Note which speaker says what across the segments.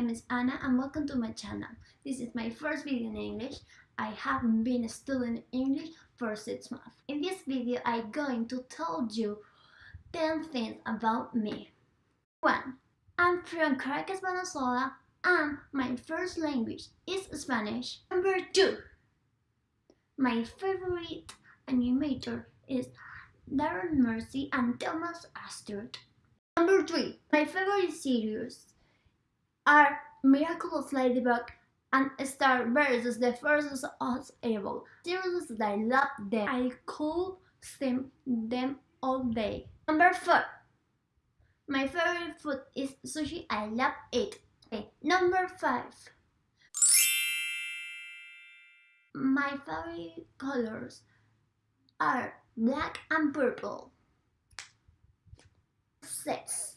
Speaker 1: Anna and welcome to my channel. This is my first video in English. I haven't been studying English for 6 months. In this video I'm going to tell you 10 things about me. 1. I'm from Caracas, Venezuela and my first language is Spanish. Number 2. My favorite animator is Daron Nefcy and Thomas Astruc. Number 3. My favorite series are Miraculous Ladybug and Star versus the Forces of Evil. That I love them. I could sing them all day. Number 4. My favorite food is sushi. I love it. Okay. Number 5. My favorite colors are black and purple. 6.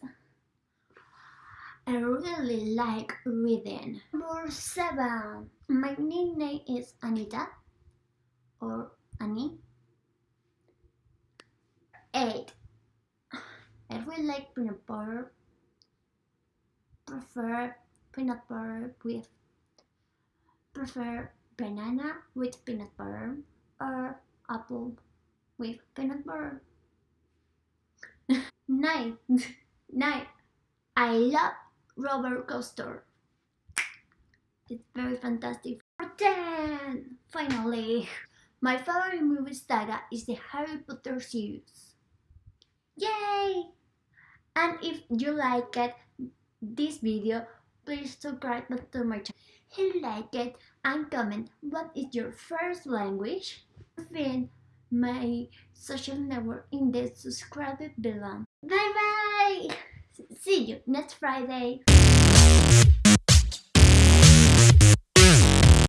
Speaker 1: I really like reading. Number 7. My nickname is Anita or Annie. 8. I really like peanut butter. Prefer peanut butter with prefer banana with peanut butter or apple with peanut butter. 9. 9. I love roller coaster. It's very fantastic. 10! Finally, my favorite movie saga is the Harry Potter series. Yay! And if you like it, this video, please subscribe to my channel. Hit like it and comment what is your first language. Find my social network in the subscribe below. Bye bye! See you next Friday.